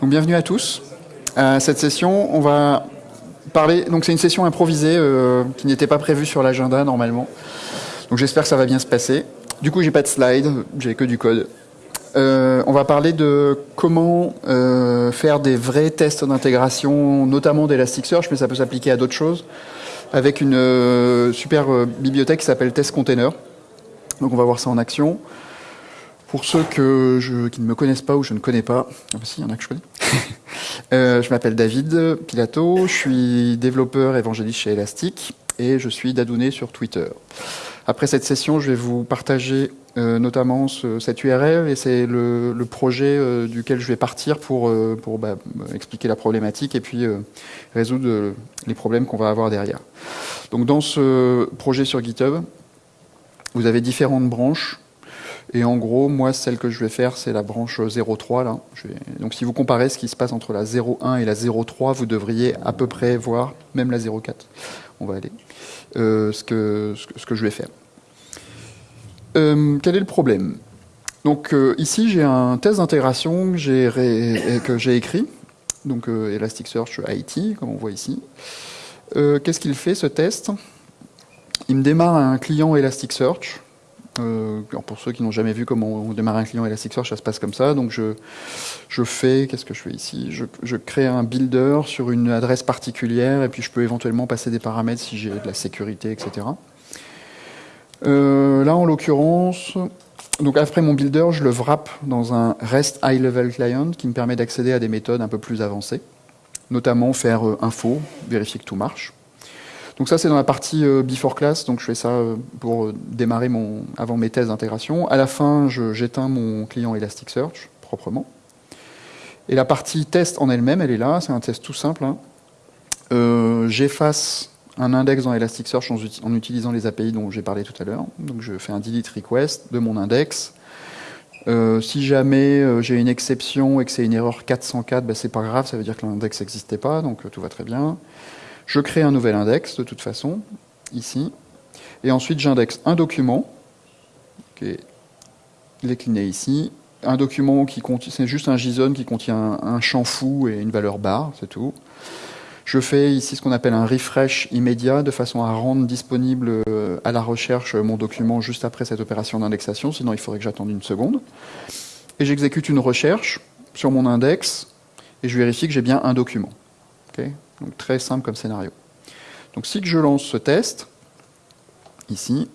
Donc, bienvenue à tous. À cette session, on va parler. Donc c'est une session improvisée euh, qui n'était pas prévue sur l'agenda normalement. Donc j'espère que ça va bien se passer. Du coup, j'ai pas de slide, j'ai que du code. Euh, on va parler de comment euh, faire des vrais tests d'intégration, notamment d'Elasticsearch, mais ça peut s'appliquer à d'autres choses, avec une super bibliothèque qui s'appelle Test Container. Donc on va voir ça en action. Pour ceux que je, qui ne me connaissent pas ou je ne connais pas, ah bah si, il y en a que je connais. euh, je m'appelle David Pilato, je suis développeur évangéliste chez Elastic et je suis Dadouné sur Twitter. Après cette session, je vais vous partager euh, notamment ce, cette URL et c'est le, le, projet euh, duquel je vais partir pour, euh, pour bah, expliquer la problématique et puis résoudre les problèmes qu'on va avoir derrière. Donc dans ce projet sur GitHub, vous avez différentes branches et en gros, moi, celle que je vais faire, c'est la branche 0.3. Là. Donc si vous comparez ce qui se passe entre la 0.1 et la 0.3, vous devriez à peu près voir, même la 0.4, on va aller, euh, ce, que, je vais faire. Euh, quel est le problème? Donc euh, ici, j'ai un test d'intégration que j'ai écrit, donc Elasticsearch IT, comme on voit ici. Qu'est-ce qu'il fait, ce test? Il me démarre un client Elasticsearch, euh, pour ceux qui n'ont jamais vu comment on démarre un client Elasticsearch, ça se passe comme ça. Donc je, je fais, qu'est-ce que je fais ici? Je, je, crée un builder sur une adresse particulière et puis je peux éventuellement passer des paramètres si j'ai de la sécurité, etc. Euh, là, en l'occurrence, donc après mon builder, je le wrap dans un REST High Level Client qui me permet d'accéder à des méthodes un peu plus avancées, notamment faire euh, info, vérifier que tout marche. Donc ça, c'est dans la partie euh, before class, donc je fais ça euh, pour démarrer mon, avant mes tests d'intégration. À la fin, j'éteins mon client Elasticsearch, proprement. Et la partie test en elle-même, elle est là, c'est un test tout simple. Hein. Euh, J'efface un index dans Elasticsearch en, en utilisant les API dont j'ai parlé tout à l'heure. Donc je fais un delete request de mon index. Euh, si jamais euh, j'ai une exception et que c'est une erreur 404, ben c'est pas grave, ça veut dire que l'index n'existait pas, donc tout va très bien. Je crée un nouvel index, de toute façon, ici. Et ensuite, j'indexe un document, qui est décliné ici. Un document qui contient, c'est juste un JSON qui contient un champ fou et une valeur bar, c'est tout. Je fais ici ce qu'on appelle un refresh immédiat, de façon à rendre disponible euh, à la recherche mon document juste après cette opération d'indexation, sinon il faudrait que j'attende une seconde. Et j'exécute une recherche sur mon index, et je vérifie que j'ai bien un document. Donc très simple comme scénario. Donc si je lance ce test, ici,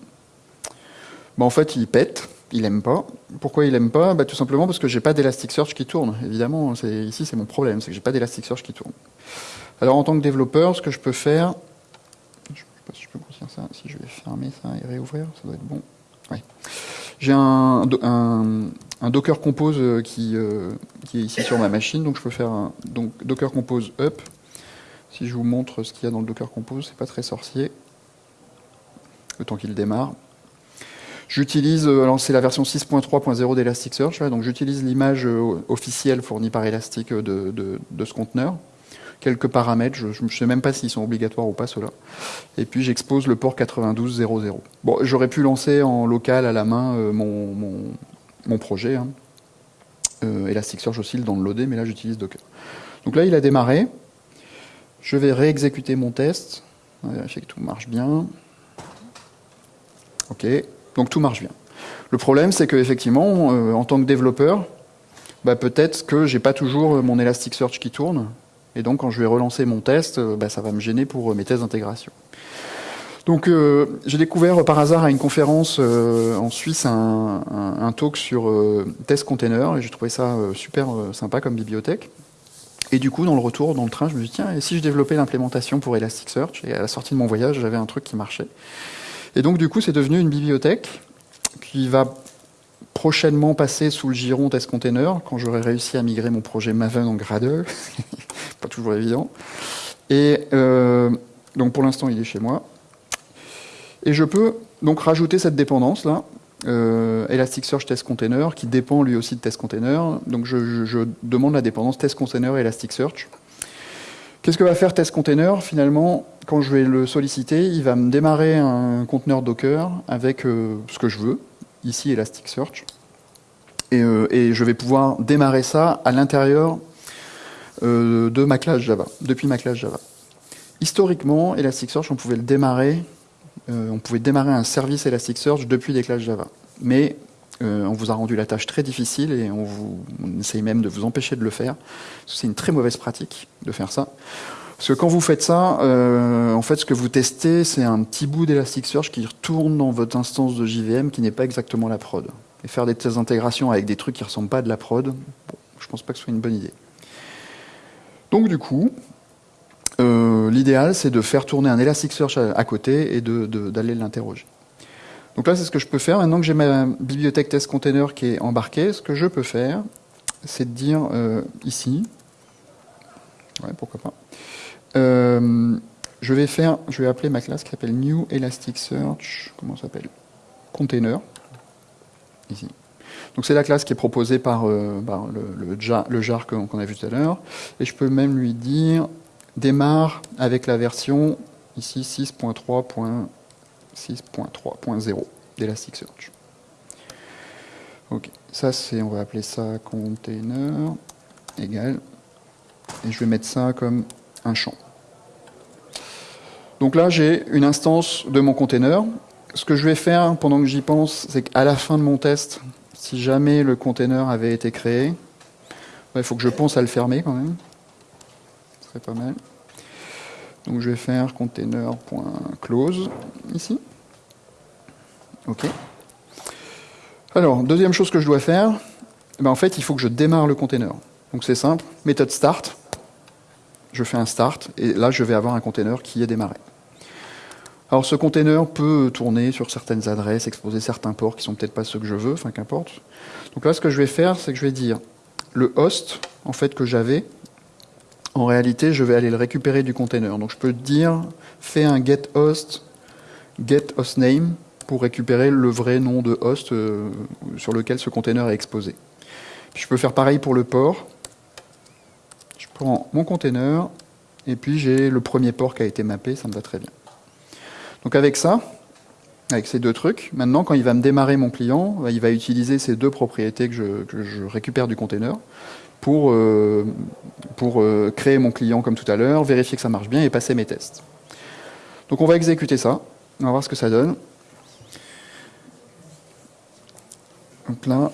bah en fait il pète, il n'aime pas. Pourquoi il n'aime pas? Bah, Tout simplement parce que j'ai pas d'Elasticsearch qui tourne. Évidemment, ici c'est mon problème, c'est que j'ai pas d'Elasticsearch qui tourne. Alors en tant que développeur, ce que je peux faire, je ne sais pas si je peux grossir ça, si je vais fermer ça et réouvrir, ça doit être bon. J'ai un, Docker Compose qui, euh, qui, est ici sur ma machine, donc je peux faire un donc, Docker Compose up si je vous montre ce qu'il y a dans le Docker Compose, c'est pas très sorcier. Le temps qu'il démarre. J'utilise, euh, alors c'est la version 6.3.0 d'Elasticsearch, donc j'utilise l'image euh, officielle fournie par Elastic de, de, ce conteneur. Quelques paramètres, je ne sais même pas s'ils sont obligatoires ou pas ceux-là. Et puis j'expose le port 92.0.0. Bon, j'aurais pu lancer en local à la main euh, mon, mon, projet. Hein. Euh, Elasticsearch aussi le downloader, mais là j'utilise Docker. Donc là il a démarré. Je vais réexécuter mon test, vérifier que tout marche bien. Ok, donc tout marche bien. Le problème, c'est qu'effectivement, euh, en tant que développeur, bah, peut-être que j'ai pas toujours mon Elasticsearch qui tourne, et donc quand je vais relancer mon test, euh, bah, ça va me gêner pour euh, mes tests d'intégration. Donc euh, j'ai découvert par hasard à une conférence euh, en Suisse un, un, talk sur euh, test container, et j'ai trouvé ça super sympa comme bibliothèque. Et du coup, dans le retour, dans le train, je me suis dit, tiens, et si je développais l'implémentation pour Elasticsearch Et à la sortie de mon voyage, j'avais un truc qui marchait. Et donc, du coup, c'est devenu une bibliothèque qui va prochainement passer sous le giron Test Container, quand j'aurai réussi à migrer mon projet Maven en Gradle. Pas toujours évident. Et euh, donc, pour l'instant, il est chez moi. Et je peux donc rajouter cette dépendance-là, euh, Elasticsearch Test Container, qui dépend lui aussi de Test Container. Donc je, demande la dépendance Test Container Elasticsearch. Qu'est-ce que va faire Test Container? Finalement, quand je vais le solliciter, il va me démarrer un conteneur Docker avec euh, ce que je veux, ici Elasticsearch. Et, euh, et, je vais pouvoir démarrer ça à l'intérieur de ma classe Java, depuis ma classe Java. Historiquement, Elasticsearch, on pouvait le démarrer, on pouvait démarrer un service Elasticsearch depuis des classes Java. Mais on vous a rendu la tâche très difficile et on, vous, essaye même de vous empêcher de le faire. C'est une très mauvaise pratique de faire ça. Parce que quand vous faites ça, euh, en fait, ce que vous testez, c'est un petit bout d'Elasticsearch qui retourne dans votre instance de JVM qui n'est pas exactement la prod. Et faire des tests d'intégration avec des trucs qui ne ressemblent pas à de la prod, bon, je pense pas que ce soit une bonne idée. Donc du coup, euh, l'idéal, c'est de faire tourner un Elasticsearch à, côté et d'aller l'interroger. Donc là, c'est ce que je peux faire. Maintenant que j'ai ma bibliothèque test container qui est embarquée, ce que je peux faire, c'est de dire euh, ici, ouais, pourquoi pas, euh, je vais faire, je vais appeler ma classe qui s'appelle New Elasticsearch, comment ça s'appelle? Container, ici. Donc c'est la classe qui est proposée par, le, jar, qu'on a vu tout à l'heure. Et je peux même lui dire démarre avec la version ici 6.3.6.3.0 d'Elasticsearch. Ok, ça c'est, on va appeler ça container égal. Et je vais mettre ça comme un champ. Donc là, j'ai une instance de mon container. Ce que je vais faire pendant que j'y pense, c'est qu'à la fin de mon test, si jamais le container avait été créé, il faut que je pense à le fermer quand même. Serait pas mal. Donc je vais faire container.close ici. OK. Alors, deuxième chose que je dois faire, eh ben en fait, il faut que je démarre le container. Donc c'est simple, méthode start, je fais un start, et là je vais avoir un container qui est démarré. Alors ce container peut tourner sur certaines adresses, exposer certains ports qui sont peut-être pas ceux que je veux, enfin qu'importe. Donc là ce que je vais faire, c'est que je vais dire le host en fait que j'avais, en réalité je vais aller le récupérer du container. Donc je peux dire fais un get host, get host name pour récupérer le vrai nom de host euh, sur lequel ce container est exposé. je peux faire pareil pour le port prends mon container, et puis j'ai le premier port qui a été mappé, ça me va très bien. Donc avec ça, avec ces deux trucs, maintenant quand il va me démarrer mon client, bah, il va utiliser ces deux propriétés que je, récupère du container pour, euh, euh, créer mon client comme tout à l'heure, vérifier que ça marche bien et passer mes tests. Donc on va exécuter ça, on va voir ce que ça donne. Donc là,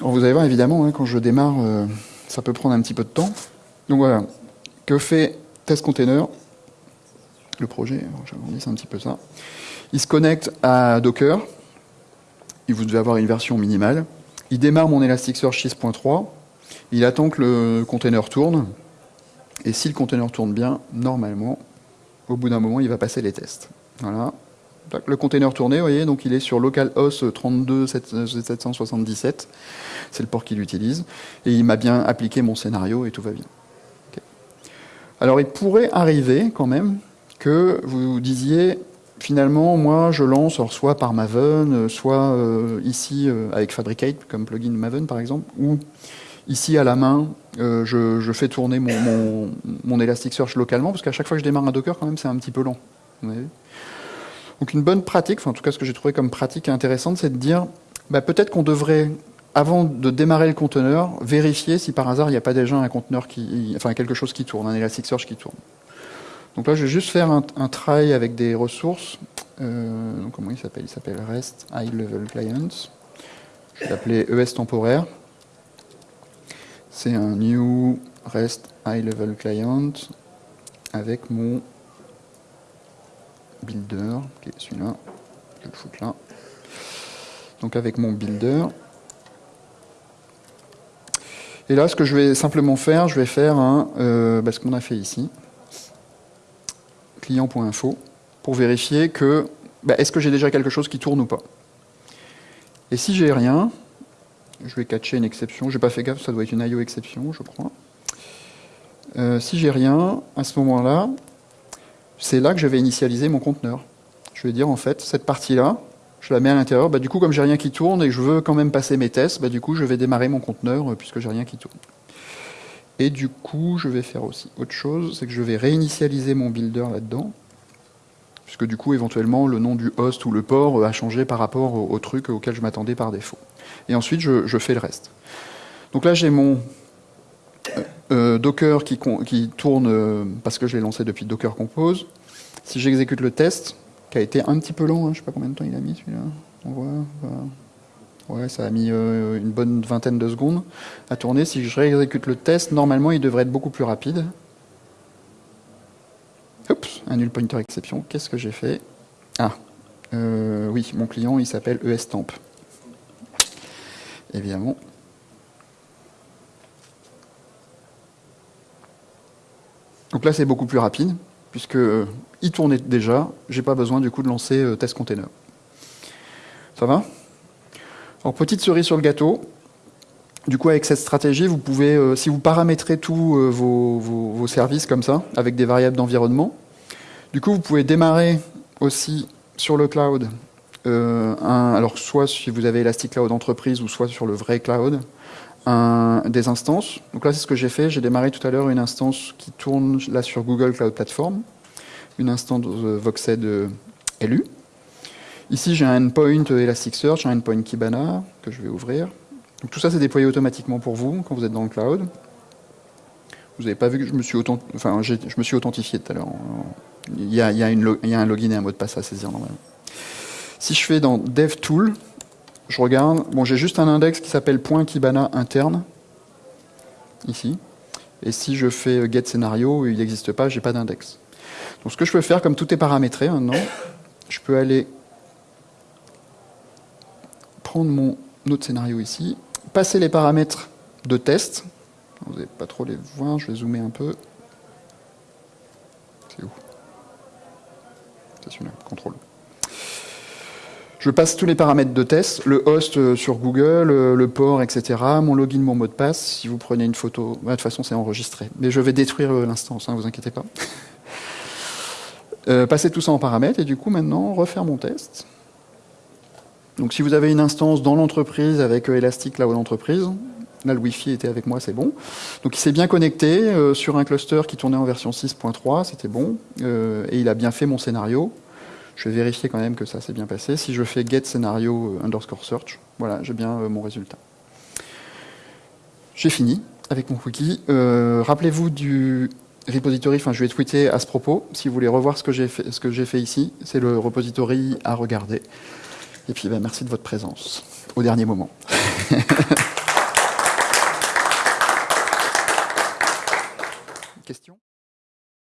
vous allez voir évidemment, hein, quand je démarre, euh, ça peut prendre un petit peu de temps. Donc voilà, que fait Test Container? Le projet, c'est un petit peu ça. Il se connecte à Docker. Il vous devez avoir une version minimale. Il démarre mon Elasticsearch 6.3. Il attend que le container tourne. Et si le container tourne bien, normalement, au bout d'un moment, il va passer les tests. Voilà. Le container tourné, vous voyez, donc il est sur localhost 32777. C'est le port qu'il utilise. Et il m'a bien appliqué mon scénario et tout va bien. Alors il pourrait arriver quand même que vous disiez finalement moi je lance soit par Maven, soit euh, ici euh, avec Fabricate comme plugin Maven par exemple, ou ici à la main euh, je, fais tourner mon, Elasticsearch localement parce qu'à chaque fois que je démarre un Docker quand même c'est un petit peu lent. Donc une bonne pratique, enfin en tout cas ce que j'ai trouvé comme pratique intéressante, c'est de dire bah, peut-être qu'on devrait avant de démarrer le conteneur, vérifier si par hasard il n'y a pas déjà un conteneur qui, enfin quelque chose qui tourne, un Elasticsearch qui tourne. Donc là, je vais juste faire un, try avec des ressources. Euh, comment il s'appelle? Il s'appelle REST High Level Clients. Je vais l'appeler ES temporaire. C'est un new REST High Level Client avec mon builder, qui est celui-là. Je vais le foutre là. Donc avec mon builder, et là, ce que je vais simplement faire, je vais faire un, euh, bah, ce qu'on a fait ici, client.info, pour vérifier que, bah, est-ce que j'ai déjà quelque chose qui tourne ou pas. Et si j'ai rien, je vais catcher une exception, j'ai pas fait gaffe, ça doit être une IO exception, je crois. Euh, si j'ai rien, à ce moment-là, c'est là que je vais initialiser mon conteneur. Je vais dire, en fait, cette partie-là, je la mets à l'intérieur. Bah, du coup, comme j'ai rien qui tourne et que je veux quand même passer mes tests, bah, du coup, je vais démarrer mon conteneur euh, puisque j'ai rien qui tourne. Et du coup, je vais faire aussi autre chose, c'est que je vais réinitialiser mon builder là-dedans, puisque du coup, éventuellement, le nom du host ou le port euh, a changé par rapport au, truc auquel je m'attendais par défaut. Et ensuite, je, fais le reste. Donc là, j'ai mon... Euh, Euh, Docker qui, tourne euh, parce que je l'ai lancé depuis Docker Compose. Si j'exécute le test, qui a été un petit peu long, hein, je ne sais pas combien de temps il a mis celui-là. On voit, Ouais, ça a mis une bonne vingtaine de secondes à tourner. Si je réexécute le test, normalement il devrait être beaucoup plus rapide. Oups, un null pointer exception. Qu'est-ce que j'ai fait? Ah, oui, mon client il s'appelle ESTamp. Évidemment, Donc là, c'est beaucoup plus rapide, puisque euh, il tournait déjà. J'ai pas besoin du coup de lancer euh, test container. Ça va? Alors petite cerise sur le gâteau. Du coup, avec cette stratégie, vous pouvez, euh, si vous paramétrez tous vos, services comme ça, avec des variables d'environnement, du coup, vous pouvez démarrer aussi sur le cloud, alors soit si vous avez Elastic Cloud Entreprise ou soit sur le vrai cloud, des instances. Donc là, c'est ce que j'ai fait. J'ai démarré tout à l'heure une instance qui tourne là sur Google Cloud Platform, une instance de Voxed LU. Ici, j'ai un endpoint Elasticsearch, un endpoint Kibana que je vais ouvrir. Tout ça, c'est déployé automatiquement pour vous quand vous êtes dans le cloud. Vous n'avez pas vu que je me suis, enfin, je me suis authentifié tout à l'heure. Il, y il y a un login et un mot de passe à saisir normalement. Si je fais dans DevTool, je regarde, bon, j'ai juste un index qui s'appelle .kibana interne, ici. Et si je fais get scénario, il n'existe pas, j'ai pas d'index. Donc ce que je peux faire, comme tout est paramétré maintenant, je peux aller prendre mon autre scénario ici, passer les paramètres de test. Vous n'allez pas trop les voir, je vais zoomer un peu. C'est où? C'est celui-là, contrôle. Je passe tous les paramètres de test, le host euh, sur Google, euh, le port, etc., mon login, mon mot de passe. Si vous prenez une photo, de toute façon c'est enregistré. Mais je vais détruire euh, l'instance, ne hein, vous inquiétez pas. passer tout ça en paramètres et du coup maintenant refaire mon test. Donc si vous avez une instance dans l'entreprise avec Elastic Cloud Entreprise, là le Wi-Fi était avec moi, c'est bon. Donc il s'est bien connecté sur un cluster qui tournait en version 6.3, c'était bon, et il a bien fait mon scénario. Je vais vérifier quand même que ça s'est bien passé. Si je fais get scénario euh, underscore search, voilà, j'ai bien euh, mon résultat. J'ai fini avec mon cookie. Euh, rappelez-vous du repository, enfin je vais tweeter à ce propos, si vous voulez revoir ce que j'ai fait, ce que fait ici, c'est le repository à regarder. Et puis ben, merci de votre présence au dernier moment.